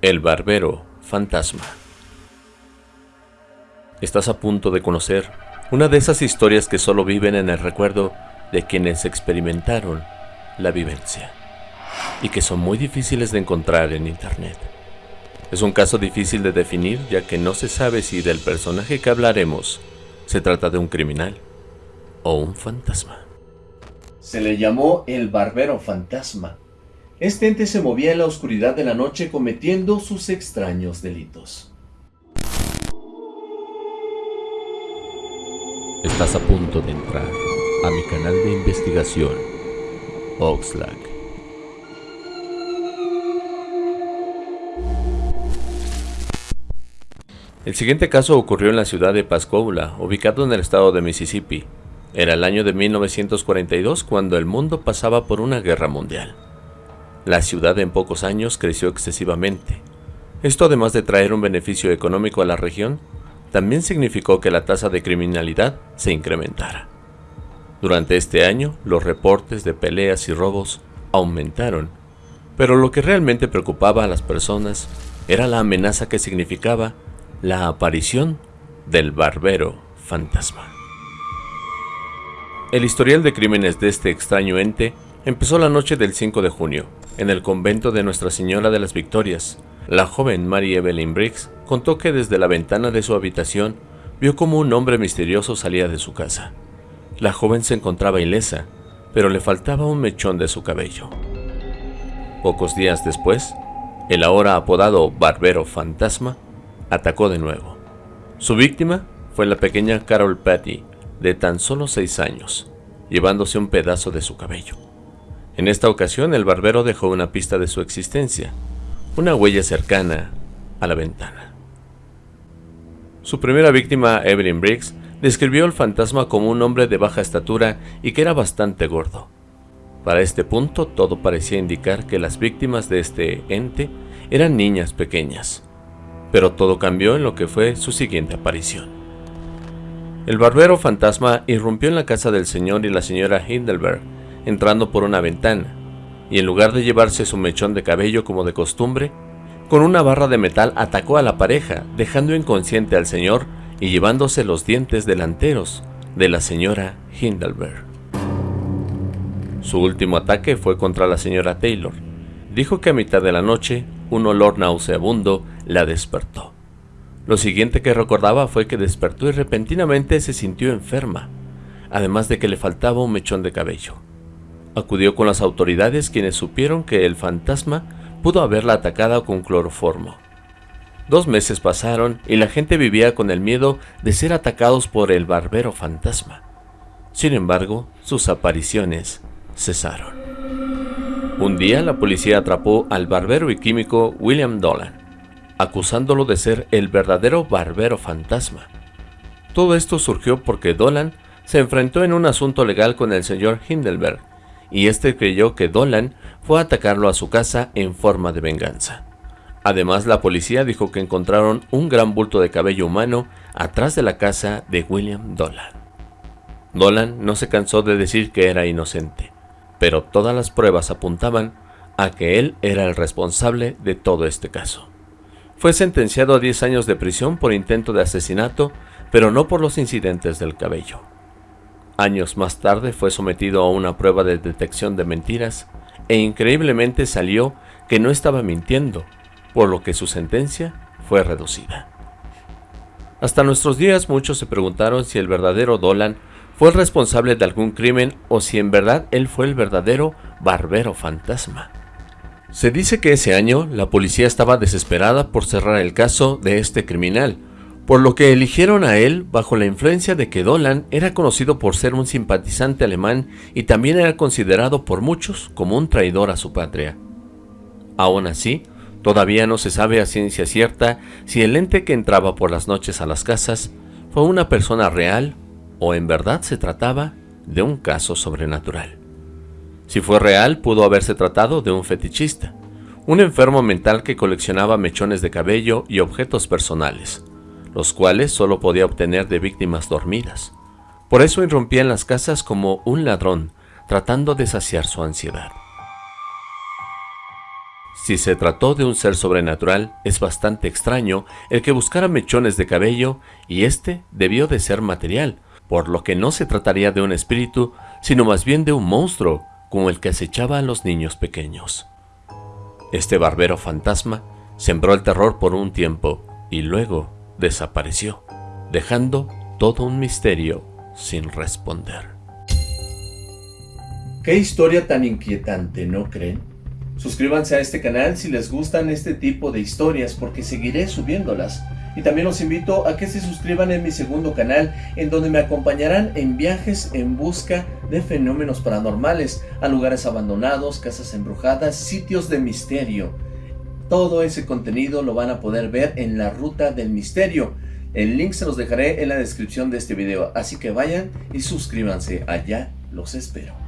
El Barbero Fantasma Estás a punto de conocer una de esas historias que solo viven en el recuerdo de quienes experimentaron la vivencia y que son muy difíciles de encontrar en internet. Es un caso difícil de definir ya que no se sabe si del personaje que hablaremos se trata de un criminal o un fantasma. Se le llamó el Barbero Fantasma este ente se movía en la oscuridad de la noche cometiendo sus extraños delitos. Estás a punto de entrar a mi canal de investigación, Oxlack. El siguiente caso ocurrió en la ciudad de Pascagoula, ubicado en el estado de Mississippi. Era el año de 1942 cuando el mundo pasaba por una guerra mundial. La ciudad en pocos años creció excesivamente. Esto además de traer un beneficio económico a la región, también significó que la tasa de criminalidad se incrementara. Durante este año, los reportes de peleas y robos aumentaron, pero lo que realmente preocupaba a las personas era la amenaza que significaba la aparición del barbero fantasma. El historial de crímenes de este extraño ente empezó la noche del 5 de junio, en el convento de Nuestra Señora de las Victorias, la joven Mary Evelyn Briggs contó que desde la ventana de su habitación vio como un hombre misterioso salía de su casa. La joven se encontraba ilesa, pero le faltaba un mechón de su cabello. Pocos días después, el ahora apodado Barbero Fantasma atacó de nuevo. Su víctima fue la pequeña Carol Patty, de tan solo seis años, llevándose un pedazo de su cabello. En esta ocasión el barbero dejó una pista de su existencia, una huella cercana a la ventana. Su primera víctima, Evelyn Briggs, describió al fantasma como un hombre de baja estatura y que era bastante gordo. Para este punto todo parecía indicar que las víctimas de este ente eran niñas pequeñas, pero todo cambió en lo que fue su siguiente aparición. El barbero fantasma irrumpió en la casa del señor y la señora Hindelberg entrando por una ventana, y en lugar de llevarse su mechón de cabello como de costumbre, con una barra de metal atacó a la pareja, dejando inconsciente al señor y llevándose los dientes delanteros de la señora Hindelberg. Su último ataque fue contra la señora Taylor. Dijo que a mitad de la noche un olor nauseabundo la despertó. Lo siguiente que recordaba fue que despertó y repentinamente se sintió enferma, además de que le faltaba un mechón de cabello. Acudió con las autoridades quienes supieron que el fantasma pudo haberla atacado con cloroformo. Dos meses pasaron y la gente vivía con el miedo de ser atacados por el barbero fantasma. Sin embargo, sus apariciones cesaron. Un día la policía atrapó al barbero y químico William Dolan, acusándolo de ser el verdadero barbero fantasma. Todo esto surgió porque Dolan se enfrentó en un asunto legal con el señor Hindelberg, y este creyó que Dolan fue a atacarlo a su casa en forma de venganza. Además, la policía dijo que encontraron un gran bulto de cabello humano atrás de la casa de William Dolan. Dolan no se cansó de decir que era inocente, pero todas las pruebas apuntaban a que él era el responsable de todo este caso. Fue sentenciado a 10 años de prisión por intento de asesinato, pero no por los incidentes del cabello. Años más tarde fue sometido a una prueba de detección de mentiras e increíblemente salió que no estaba mintiendo, por lo que su sentencia fue reducida. Hasta nuestros días muchos se preguntaron si el verdadero Dolan fue el responsable de algún crimen o si en verdad él fue el verdadero barbero fantasma. Se dice que ese año la policía estaba desesperada por cerrar el caso de este criminal, por lo que eligieron a él bajo la influencia de que Dolan era conocido por ser un simpatizante alemán y también era considerado por muchos como un traidor a su patria. Aún así, todavía no se sabe a ciencia cierta si el ente que entraba por las noches a las casas fue una persona real o en verdad se trataba de un caso sobrenatural. Si fue real, pudo haberse tratado de un fetichista, un enfermo mental que coleccionaba mechones de cabello y objetos personales, los cuales solo podía obtener de víctimas dormidas. Por eso irrumpía en las casas como un ladrón, tratando de saciar su ansiedad. Si se trató de un ser sobrenatural, es bastante extraño el que buscara mechones de cabello y este debió de ser material, por lo que no se trataría de un espíritu, sino más bien de un monstruo, como el que acechaba a los niños pequeños. Este barbero fantasma sembró el terror por un tiempo y luego desapareció, dejando todo un misterio sin responder. Qué historia tan inquietante, ¿no creen? Suscríbanse a este canal si les gustan este tipo de historias porque seguiré subiéndolas. Y también los invito a que se suscriban en mi segundo canal en donde me acompañarán en viajes en busca de fenómenos paranormales, a lugares abandonados, casas embrujadas, sitios de misterio. Todo ese contenido lo van a poder ver en la Ruta del Misterio. El link se los dejaré en la descripción de este video, así que vayan y suscríbanse, allá los espero.